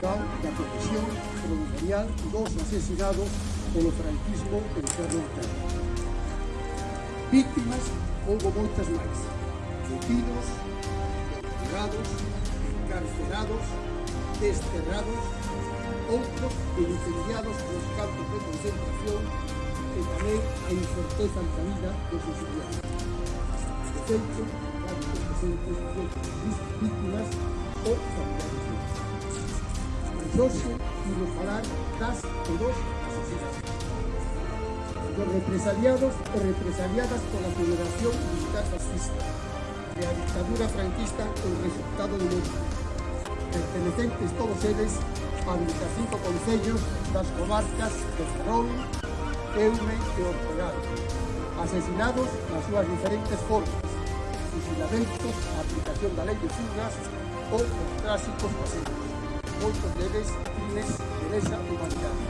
Comunicado da profesión provincial dos asesinados polo franquismo en Terra. Víctimas houve moitas máis, detidos, torturados, encarcerados, desterrados outros incendiados nos campos de concentración e tamén a incerteza ante a vida dos estudiantes. De feito, varios presentes víctimas ou familiares. Mas hoxe, vamos falar das e dos asesinatos. Dos represaliados e represaliadas pola Federación Militar Fascista e a dictadura franquista o resultado do mundo. Pertenecentes todos eles a 25 concellos das comarcas de Ferrol, Eume e Ortegal, asesinados nas súas diferentes formas, fusilamentos, aplicación da lei de fugas ou os clásicos paseos, muchos deles crimes de lesa humanidade.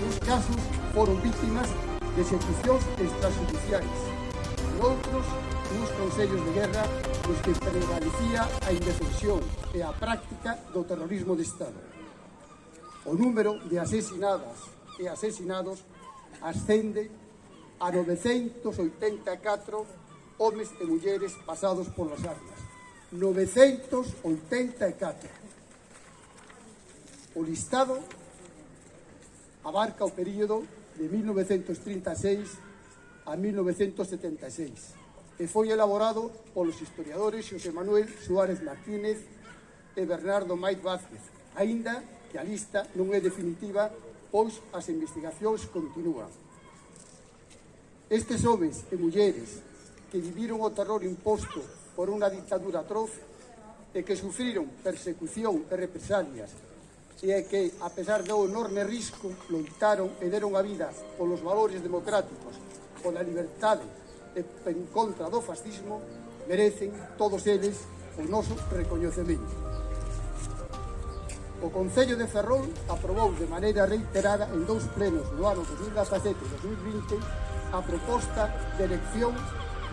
Uns casos foron vítimas de execucións extrajudiciais, e outros uns consellos de guerra nos que prevalecía a indefensión e a práctica do terrorismo de Estado. O número de asesinadas e asesinados ascende a 984 homes e mulleres pasados polas armas. 984. O listado abarca o período de 1936 a 1976 e foi elaborado polos historiadores Xosé Manuel Suárez Martínez e Bernardo Maiz Vázquez, aínda que a lista non é definitiva, pois as investigacións continúan. Estes homens e mulleres que viviron o terror imposto por unha dictadura atroz e que sufriron persecución e represalias e é que, a pesar do enorme risco, loitaron e deron a vida polos valores democráticos, pola liberdade e en contra do fascismo, merecen todos eles o noso recoñecemento. O Concello de Ferrol aprobou de maneira reiterada en dous plenos no ano 2017 e 2020 a proposta de elección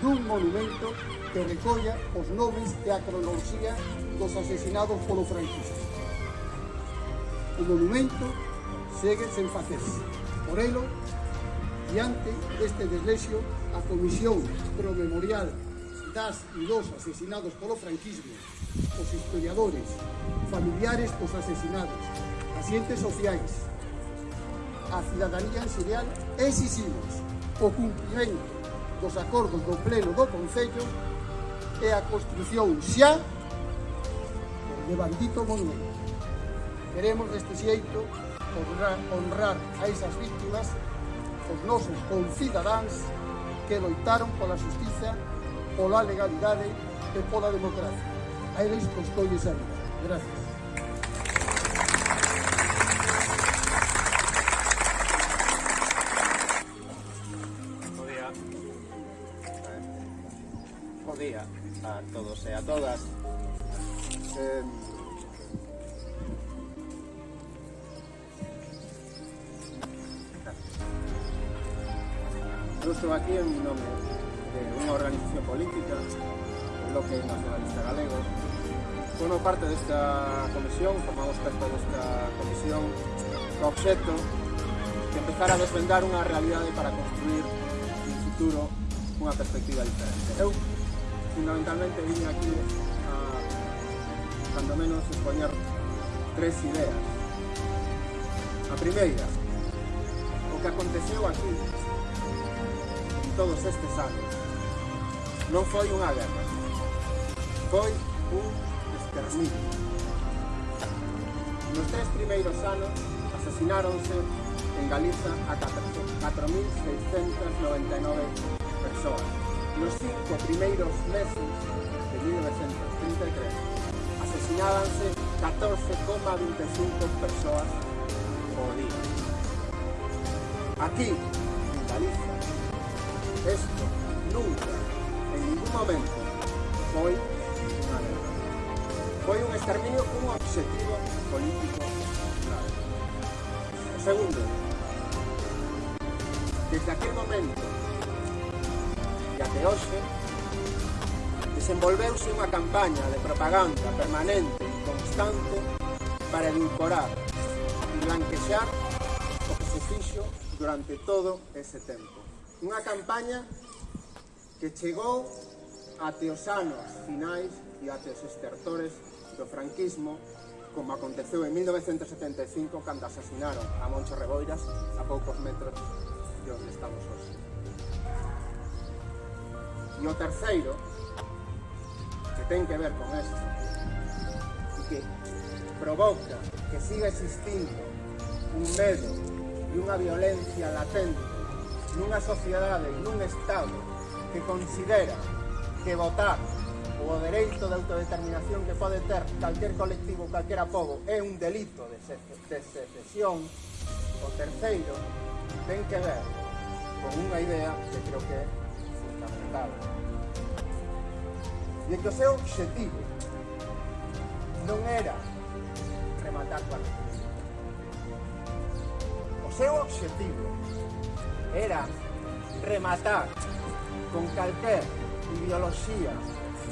dun monumento que recolla os nomes e a cronoloxía dos asesinados polo franquismo o monumento segue sen facerse. Por elo, diante deste deslexio, a Comisión pro Memorial das e dos asesinados polo franquismo, os historiadores, familiares dos asesinados, pacientes sociais, a cidadanía en xeral, exiximos o cumprimento dos acordos do Pleno do Concello e a construción xa de bandito monumento. Queremos deste xeito honrar, honrar a esas víctimas, os nosos concidadáns que loitaron pola justiza, pola legalidade e pola democracia. A eles pois, costolles a vida. Gracias. Bo día a todos e a todas. Eh, estou aquí en nome de unha organización política, o Bloque Nacionalista Galego. Formo parte desta comisión, formamos parte desta comisión co obxecto de empezar a desvendar unha realidade para construir un futuro unha perspectiva diferente. Eu, fundamentalmente, vine aquí a, cando menos, expoñer tres ideas. A primeira, o que aconteceu aquí todos estes anos non foi unha guerra, foi un exterminio. Nos tres primeiros anos asasináronse en Galiza a 4.699 persoas. Nos cinco primeiros meses de 1933 asesinábanse 14,25 persoas por día. Aquí, en Galiza, esto nunca, en ningún momento, guerra. Foi un exterminio cun objetivo político claro. Segundo, desde aquel momento e até hoxe, desenvolveuse unha campaña de propaganda permanente e constante para edulcorar e blanquexar o que durante todo ese tempo. Unha campaña que chegou ate os anos finais e ate os estertores do franquismo como aconteceu en 1975 cando asasinaron a Moncho Reboiras a poucos metros de onde estamos hoxe. E o terceiro, que ten que ver con isto, e que provoca que siga existindo un medo e unha violencia latente nunha sociedade, nun Estado que considera que votar o dereito de autodeterminación que pode ter calquer colectivo, calquera povo, é un delito de, se de secesión, o terceiro ten que ver con unha idea que creo que é fundamental. E que o seu objetivo non era rematar coa República. O seu objetivo era rematar con calquer ideoloxía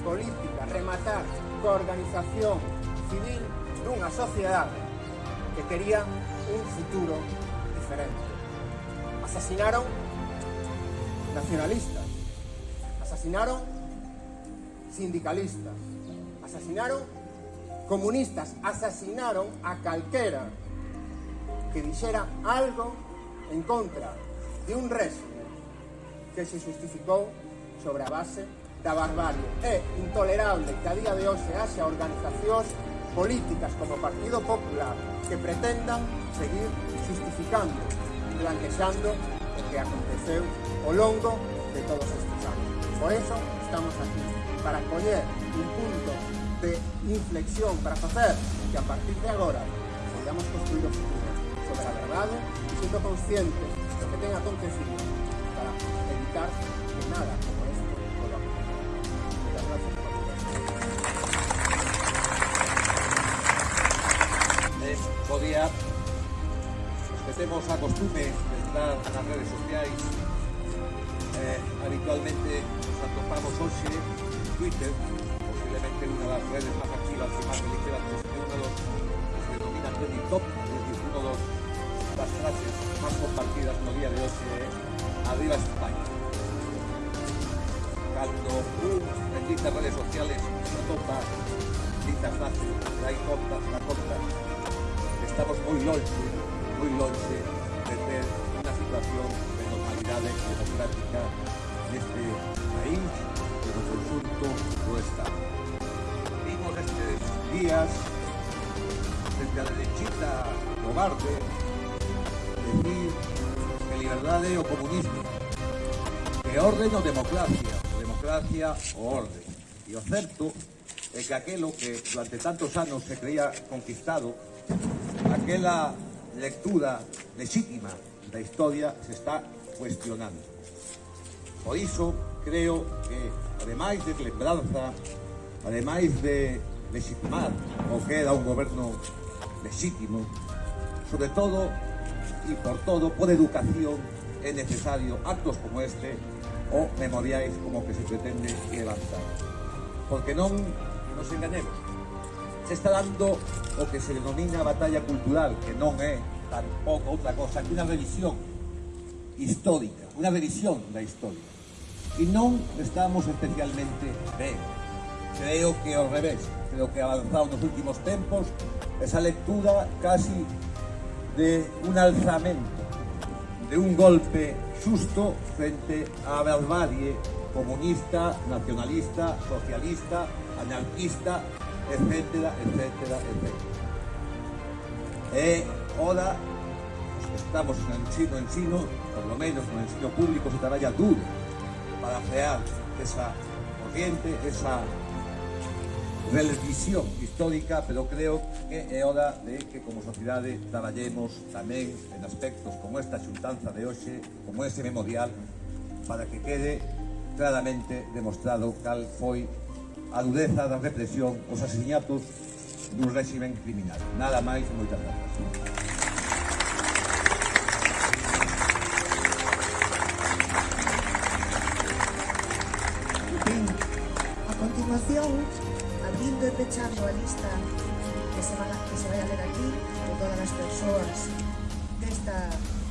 política, rematar coa organización civil dunha sociedade que quería un futuro diferente. Asasinaron nacionalistas, asasinaron sindicalistas, asasinaron comunistas, asasinaron a calquera que dixera algo en contra de un réxime que se justificou sobre a base da barbarie. É intolerable que a día de hoxe haxa organizacións políticas como o Partido Popular que pretendan seguir justificando e blanquexando o que aconteceu ao longo de todos estes anos. Por eso estamos aquí, para coñer un punto de inflexión para facer que a partir de agora podamos construir o futuro sobre a verdade e sendo conscientes que ten acontecido para evitar que nada como esto vuelva a. Muchas gracias por Es, podía os que temos a costume de estar nas redes sociais eh, habitualmente nos atopamos hoxe en Twitter posiblemente unha das redes máis activas e máis beligerantes e unha dos que se denomina trending top dicir, unha dos das frases máis compartidas no día de hoxe é Arriba España cando un en ditas redes sociales se atopa ditas frases hai contas na conta estamos moi longe moi longe de ter unha situación de normalidade democrática neste país e no conjunto do Estado. Vimos estes días desde a derechita cobarde decir que libertad o comunismo, que orden ou democracia, democracia ou orden. E o certo é que aquelo que durante tantos anos se creía conquistado, aquela lectura legítima da historia se está cuestionando. Por iso, creo que, ademais de lembranza, ademais de legitimar o que era un goberno legítimo, sobre todo e por todo, por educación, é necesario actos como este o memoriais como que se pretende levantar. Porque non nos enganemos, se está dando o que se denomina batalla cultural, que non é tampouco outra cosa que unha revisión histórica, unha revisión da historia. E non estamos especialmente ben. Creo que ao revés. creo que avanzado nos últimos tempos, esa lectura casi de un alzamento, de un golpe xusto frente á barbarie comunista, nacionalista, socialista, anarquista, etcétera, etcétera, etcétera. E ora, os que estamos no ensino, ensino, por lo menos no ensino público, se traballa duro para frear esa corriente, esa revisión histórica, pero creo que é hora de que como sociedade traballemos tamén en aspectos como esta xuntanza de hoxe, como este memorial, para que quede claramente demostrado cal foi a dureza da represión, os asesinatos dun régimen criminal. Nada máis, moitas grazas. pechar a lista que se, van, que se vai a ver aquí de todas as persoas desta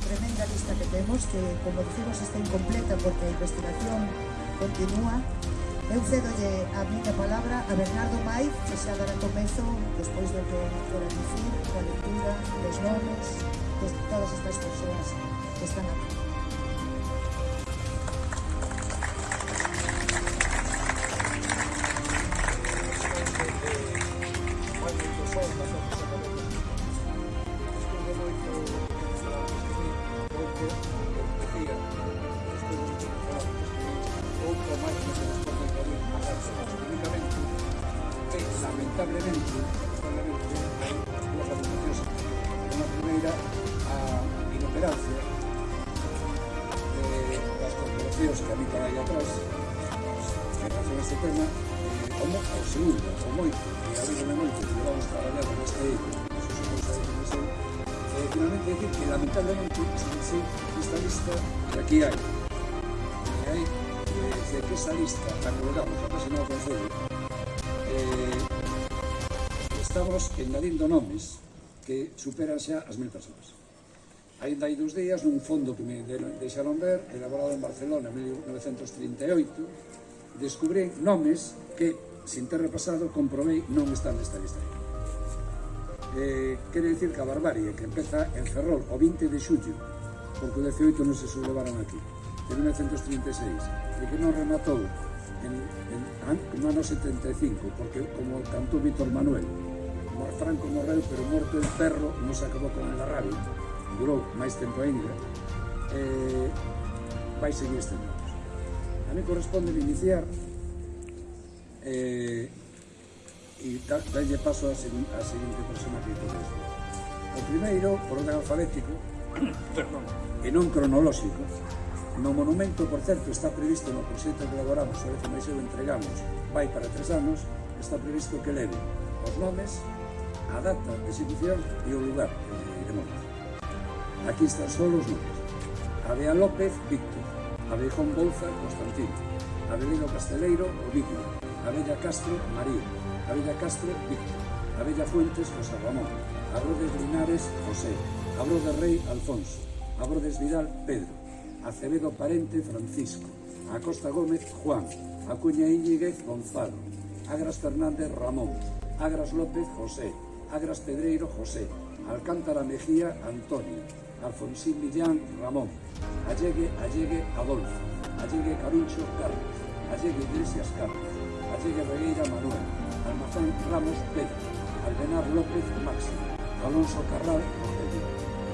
tremenda lista que temos que, como dicimos, está incompleta porque a investigación continúa Eu cedolle a miña palabra a Bernardo Maiz, que xa dará comezo, despois do que nos fora dicir, coa lectura, dos nomes, de todas estas persoas que están aquí. estamos engadindo nomes que superan xa as mil persoas. Ainda hai dous días, nun fondo que me deixaron ver, elaborado en Barcelona en 1938, descubrí nomes que, sin ter repasado, comprobei non están nesta lista. Eh, quere dicir que a barbarie que empeza en Ferrol o 20 de xullo, porque o 18 non se sublevaron aquí, de 1936, e que non rematou en, en, en, no ano 75, porque como cantou Víctor Manuel, Franco morreu, pero morto el ferro non se acabou con eh, a rabia. Durou máis tempo ainda. Eh, vai seguir este estendendo. A mí corresponde iniciar eh, e dalle paso a, a seguinte persona que toques. O primeiro, por orden alfabético, perdón, e non cronolóxico, no monumento, por certo, está previsto no proxecto que elaboramos, a o que máis entregamos, vai para tres anos, está previsto que leve os nomes, a data de execución e o lugar que os diremos. Aquí están só os nomes. Abea López, Víctor. Abejón Bolza, Constantino. Abelino Casteleiro, Ovidio. Abella Castro, María. Abella Castro, Víctor. Abella Fuentes, José Ramón. Abrodes Linares, José. Abrodes Rey, Alfonso. Abrodes Vidal, Pedro. Acevedo Parente, Francisco. Acosta Gómez, Juan. Acuña Íñiguez, Gonzalo. Agras Fernández, Ramón. Agras López, José. Agras Pedreiro José, Alcántara Mejía Antonio, Alfonsín Millán Ramón, Allegue Allegue Adolfo, Allegue Caruncho Carlos, Allegue Iglesias Carlos, Allegue Regueira Manuel, Almazán Ramos Pedro, Albenar López Máximo, Alonso Carral Rogelio,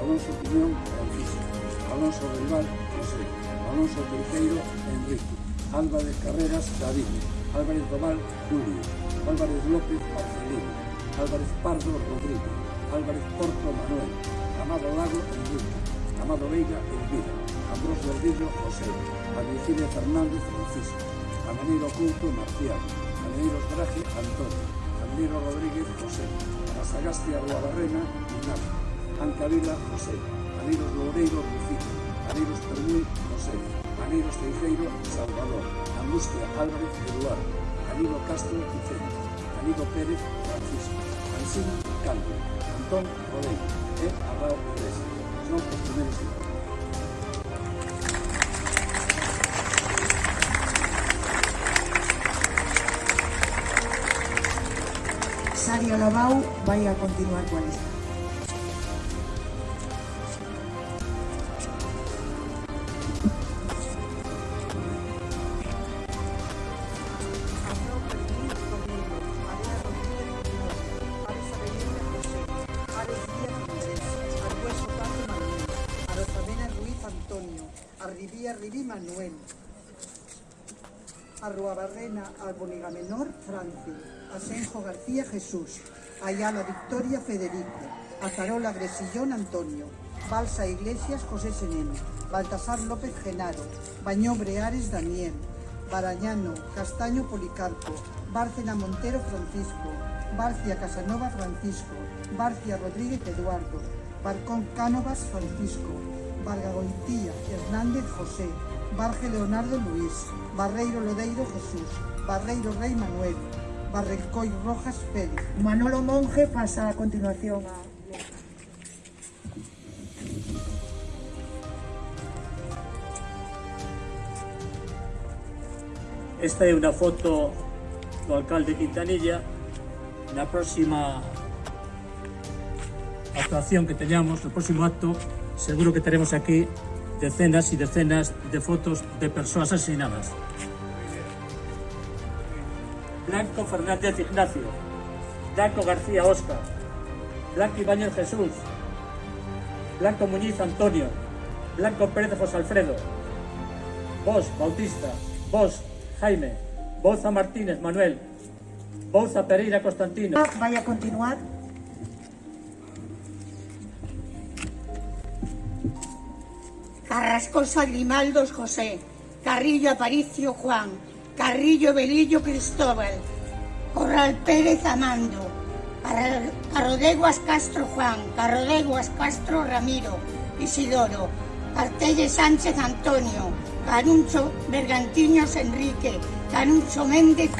Alonso Piñón Francisco, Alonso Rival José, Alonso Teixeiro Enrique, Álvarez Carreras David, Álvarez Doval Julio, Álvarez López Marcelino, Álvarez Pardo Rodrigo, Álvarez Porto Manuel, Amado Lago Enrique, Amado Veiga Elvira, Ambrosio Ardillo José, Adicilia Fernández Francisco, Ameneiro Couto Marcial, Ameneiro Traje Antonio, Ameneiro Rodríguez José, Azagastia Barrena Ignacio, Ancavila José, Aneiros Loureiro Rufito, Aneiros Permuy José, Aneiros Teijeiro Salvador, Angustia Álvarez Eduardo, Anilo Castro Vicente, Anilo Pérez Francisco, Ansín Canto, Antón Rodeiro e Arrao. Son os primeiros cinco. Nadia Lavau vai a continuar coa lista. García, Jesús. Ayala Victoria, Federico. Azarola Gresillón, Antonio. Balsa Iglesias, José Senén. Baltasar López Genaro. Bañobre Ares, Daniel. Barañano, Castaño, Policarpo. Bárcena Montero, Francisco. Barcia Casanova, Francisco. Barcia Rodríguez, Eduardo. Barcón Cánovas, Francisco. Varga Goitía, Hernández José, Barge Leonardo Luis, Barreiro Lodeiro Jesús, Barreiro Rey Manuel, Barrecoy Rojas Pérez. Manolo Monge pasa a continuación. Esta é unha foto do alcalde Quintanilla na próxima actuación que teñamos, no próximo acto seguro que teremos aquí decenas e decenas de fotos de persoas asesinadas. Blanco Fernández Ignacio, Blanco García Oscar, Blanco Ibáñez Jesús, Blanco Muñiz Antonio, Blanco Pérez José Alfredo, Vos Bautista, Vos Jaime, Boza Martínez Manuel, Boza Pereira Constantino. Vai a continuar Carrascosa Grimaldos José, Carrillo Aparicio Juan, Carrillo Belillo Cristóbal, Corral Pérez Amando, Carrodeguas Castro Juan, Carrodeguas Castro Ramiro, Isidoro, Artelle Sánchez Antonio, Canuncho Bergantiños Enrique, Canuncho Méndez.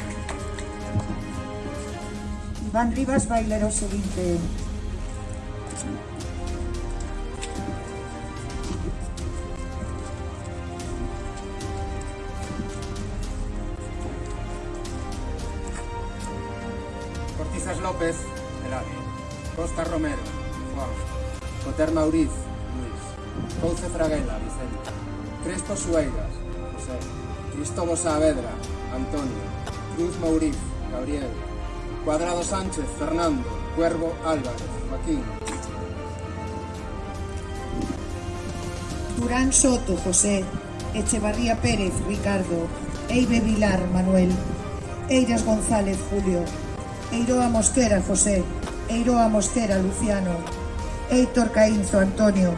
Iván Rivas bailero seguinte. Costa Romero, Juan. Coter Mauriz, Luis. Couce Fraguela, Vicente. Crespo Sueiras, José. Cristóbal Saavedra, Antonio. Cruz Mauriz, Gabriel. Cuadrado Sánchez, Fernando. Cuervo Álvarez, Joaquín. Durán Soto, José. Echevarría Pérez, Ricardo. Eibe Vilar, Manuel. Eiras González, Julio. Eiroa Mosquera, José. Eiroa Mostera Luciano, Eitor Caínzo Antonio,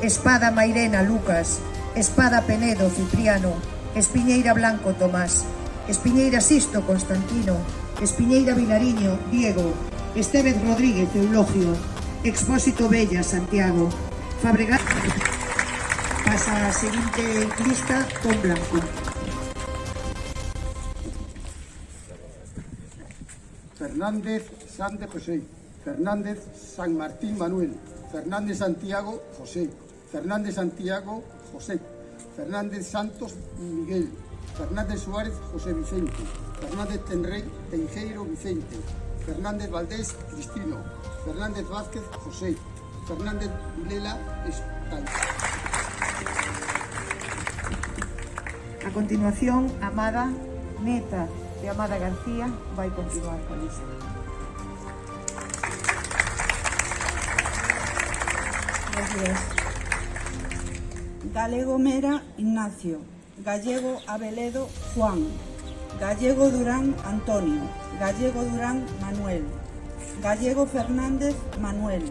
Espada Mairena Lucas, Espada Penedo Cipriano, Espiñeira Blanco Tomás, Espiñeira Sisto Constantino, Espiñeira Vilariño Diego, Estevez Rodríguez Eulogio, Expósito Bella Santiago, Fabregat pasa a seguinte lista con Blanco. Fernández Sánchez José. Fernández San Martín Manuel. Fernández Santiago José. Fernández Santiago José. Fernández Santos Miguel. Fernández Suárez José Vicente. Fernández Tenrey Teijeiro Vicente. Fernández Valdés Cristino. Fernández Vázquez José. Fernández Vilela Estal. A continuación, Amada Neta de Amada García vai continuar coa lista. Gracias. Galego Mera Ignacio, Gallego Abeledo Juan, Gallego Durán Antonio, Gallego Durán Manuel, Gallego Fernández Manuel,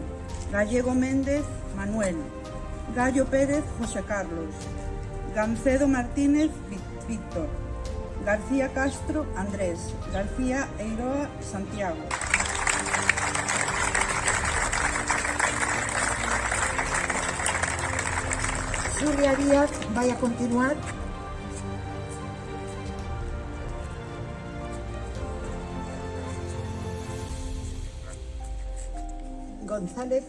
Gallego Méndez Manuel, Gallo Pérez José Carlos, Gancedo Martínez Víctor, García Castro Andrés, García Eiroa Santiago. Xulia Díaz vai a continuar. González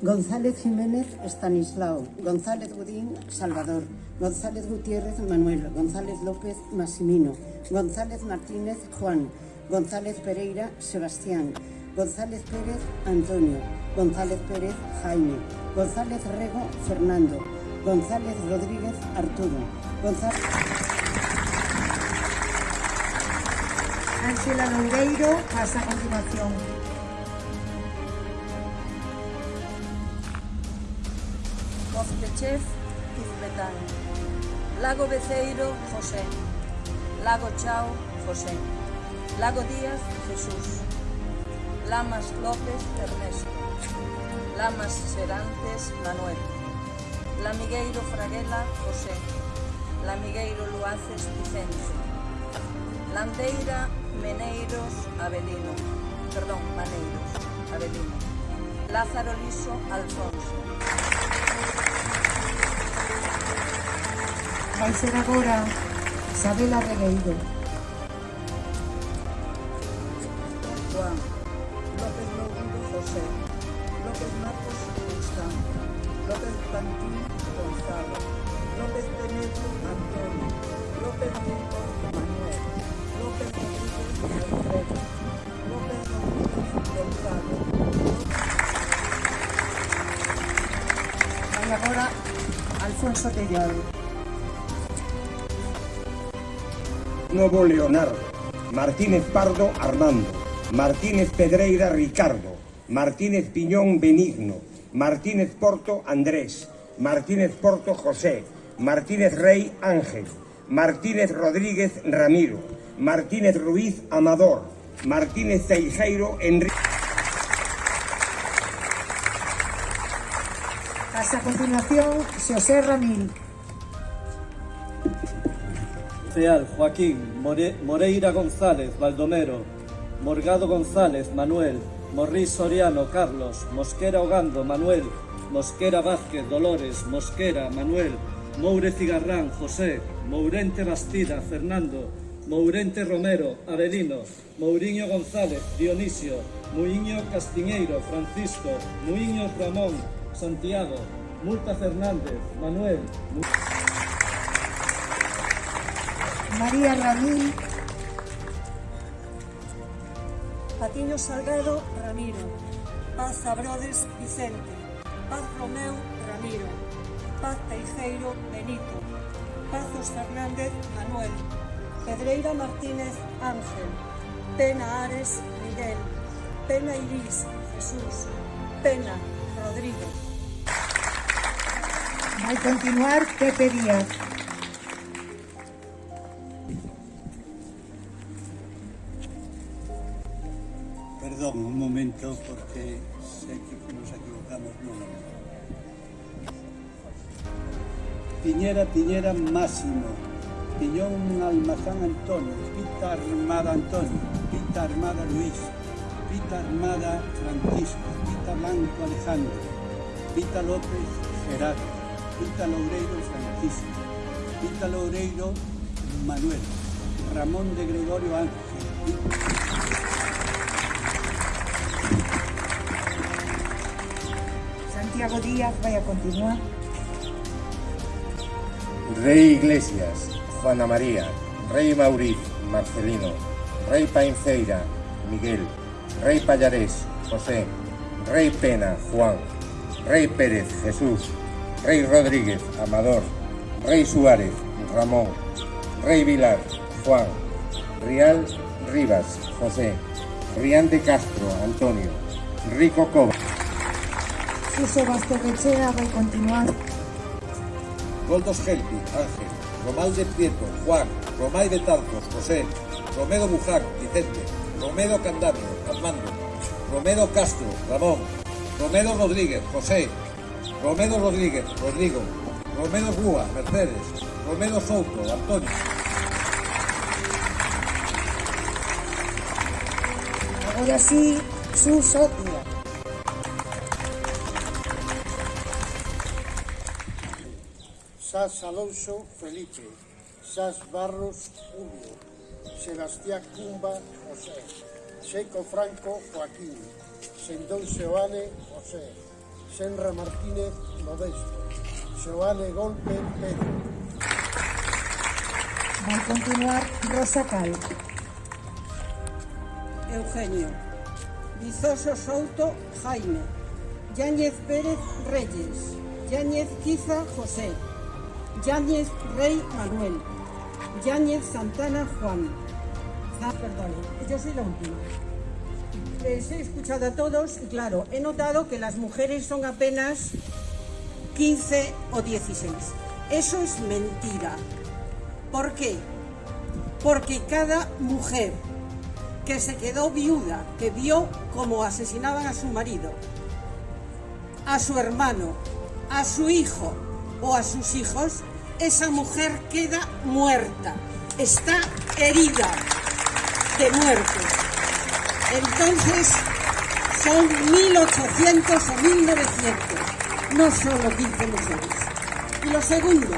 González Jiménez Estanislao, González Godín Salvador, González Gutiérrez Manuel, González López Massimino, González Martínez Juan, González Pereira Sebastián, González Pérez Antonio, González Pérez Jaime, González Rego Fernando, González Rodríguez Arturo, González... Ángela Loureiro pasa a continuación. Cozpechef Izbetán. Lago Beceiro José. Lago Chao José. Lago Díaz Jesús. Lamas López Ernesto. Lamas Serantes Manuel. Lamigueiro Fraguela José. Lamigueiro Luaces Vicente. Landeira Meneiros Avelino. Perdón, Maneiros Avelino. Lázaro Liso Alfonso. Vai ser agora Isabela Regueiro. Pantín Gonzalo. López Penedo Antonio. López Rico Manuel. López Rodríguez Alfredo. López Rodríguez Gonzalo. Vai agora Alfonso Tellado. Novo Leonardo, Martínez Pardo Armando, Martínez Pedreira Ricardo, Martínez Piñón Benigno, Martínez Porto Andrés, Martínez Porto José, Martínez Rey Ángel, Martínez Rodríguez Ramiro, Martínez Ruiz Amador, Martínez Ceijeiro Enrique. Pasa a continuación Xosé Ramil. Real Joaquín More- Moreira González Baldomero Morgado González Manuel Morris Soriano Carlos. Mosquera Ogando Manuel. Mosquera Vázquez Dolores. Mosquera Manuel. Moure Cigarrán José. Mourente Bastida Fernando. Mourente Romero Avelino. Mourinho González Dionisio. Muiño Castiñeiro Francisco. Muiño Ramón Santiago. Multa Fernández Manuel. María Ramil. Salgado Ramiro, Paz Abrodes Vicente, Paz Romeu Ramiro, Paz Teijeiro Benito, Pazos Fernández Manuel, Pedreira Martínez Ángel, Pena Ares Miguel, Pena Iris Jesús, Pena Rodrigo. Vai continuar Pepe Díaz. Un momento, porque sé que nos equivocamos no. Piñera, Piñera Máximo, Piñón Almazán Antonio, Pita Armada Antonio, Pita Armada Luis, Pita Armada Francisco, Pita Blanco Alejandro, Pita López Gerardo, Pita Loureiro Francisco, Pita Loureiro Manuel, Ramón de Gregorio Ángel, Santiago Díaz vai a continuar. Rey Iglesias, Juana María, Rey Mauriz, Marcelino, Rey Painceira, Miguel, Rey Pallarés, José, Rey Pena, Juan, Rey Pérez, Jesús, Rey Rodríguez, Amador, Rey Suárez, Ramón, Rey Vilar, Juan, Rial Rivas, José, Rián de Castro, Antonio, Rico Cova. Suso Bastorrechea vai continuar. Goldos Gelpi, Ángel, Romal de Prieto, Juan, Romay de Tarcos, José, Romedo Buján, Vicente, Romedo Candamio, Armando, Romedo Castro, Ramón, Romedo Rodríguez, José, Romedo Rodríguez, Rodrigo, Romedo Rúa, Mercedes, Romedo Souto, Antonio. Agora sí, Díaz. Sas Alonso Felipe, Sas Barros Julio, Sebastián Cumba José, Seco Franco Joaquín, Sendón Seoane José, Senra Martínez Modesto, Seoane Golpe Pedro, Vai continuar Rosa Cal. Eugenio. Vizoso Souto Jaime. Yáñez Pérez Reyes. Yáñez Quiza José. Yáñez Rey Manuel. Yáñez Santana Juan. Ah, perdón, yo soy la última. Les he escuchado a todos y claro, he notado que las mujeres son apenas 15 o 16. Eso es mentira. ¿Por qué? Porque cada mujer que se quedó viuda, que vio cómo asesinaban a su marido, a su hermano, a su hijo o a sus hijos, esa mujer queda muerta, está herida de muerte. Entonces, son 1.800 o 1.900, no solo 15 mujeres. Y lo segundo,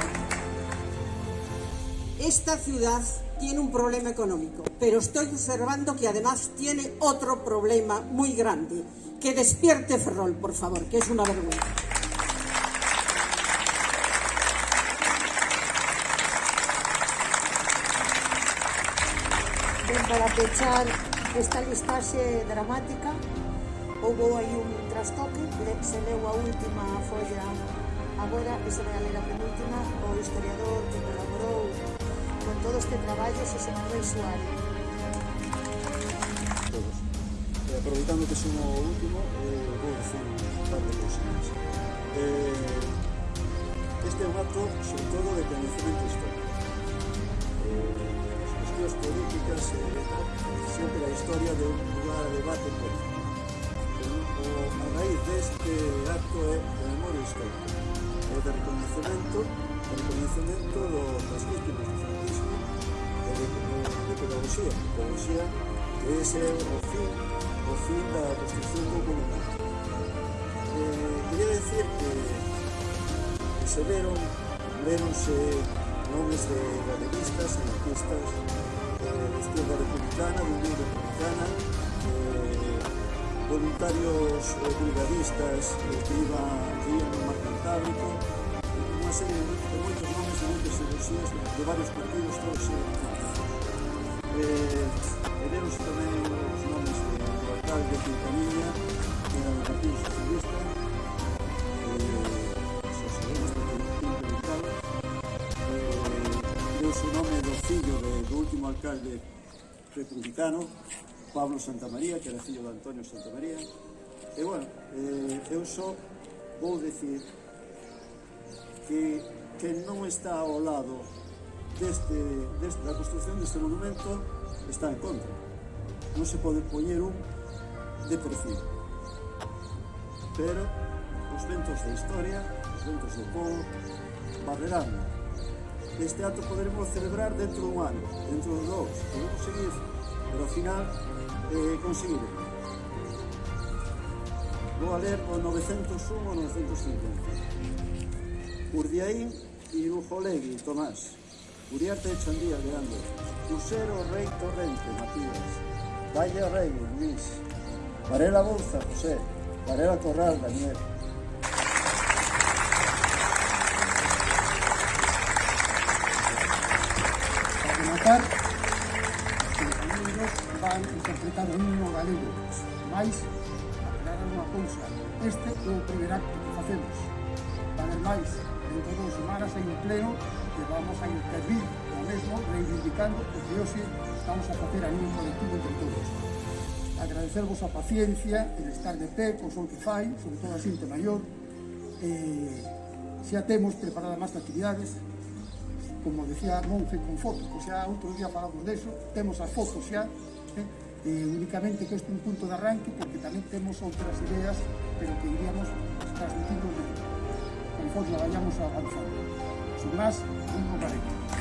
esta ciudad tiene un problema económico, pero estoy observando que además tiene otro problema muy grande. Que despierte Ferrol, por favor, que es una vergüenza. Ben para pechar esta listaxe dramática houve aí un trastoque se leu a última folla agora e se vai a ler a penúltima o historiador que todo este traballo se sentou suave. Todos. Eh, e aproveitando que son o último, eh, vou dicir un par de cousinhas. Eh, este é un acto, sobre todo, de conhecimento histórico. Eh, as cuestións políticas eh, sempre a historia de un lugar a debate político. O, a raíz deste acto é de memoria histórica, é de reconhecimento, de reconhecimento do, das víctimas do franquismo de, de pedagogía, pedagogía que ese é o fin, o fin da construcción do monumento. Eh, quería decir que, que se veron, veronse nomes de galeguistas, anarquistas, eh, de izquierda republicana, de unión republicana, eh, voluntarios eh, brigadistas eh, que iban, que iban no mar Cantábrico, unha serie de, de moitos nomes de moitas ideoloxías de, de varios partidos todos eh, de, de Deus tamén os nomes do alcalde de Quintaniña, que era do Partido Socialista, socialista implementado, deu o nome do fillo de, do último alcalde republicano, Pablo Santamaría, que era fillo de Antonio Santamaría. E, bueno, eh, eu só vou decir que que non está ao lado deste, deste, da construcción deste monumento está en contra. Non se pode poñer un de perfil. Pero os ventos da historia, os ventos do povo, barrerán. Este acto poderemos celebrar dentro dun ano, dentro de dous, podemos seguir, pero ao final eh, conseguiremos. Vou a ler o 901 o 950. Urdiaín Irujolegui, Tomás. Uriarte Chandía, Leandro. Crucero Rey Torrente, Matías. Valle Rey, Luis. Varela Bolsa, José. Varela Corral, Daniel. Para rematar, os compañeros van interpretar o himno galego, máis aclarar unha cousa, este é o primer acto que facemos. Ademais, dentro de dos semanas hai un pleno que vamos a intervir o mesmo reivindicando o que hoxe estamos a facer a un colectivo entre todos. Agradecervos a paciencia, el estar de pé, co sol que fai, sobre todo a xente maior. Eh, xa temos preparada máis actividades, como decía Monge, con fotos, pois xa outro día falamos deso, temos as fotos xa, eh, eh, únicamente que este é un punto de arranque porque tamén temos outras ideas pero que iríamos transmitindo conforme vayamos avanzando. Sin máis, un no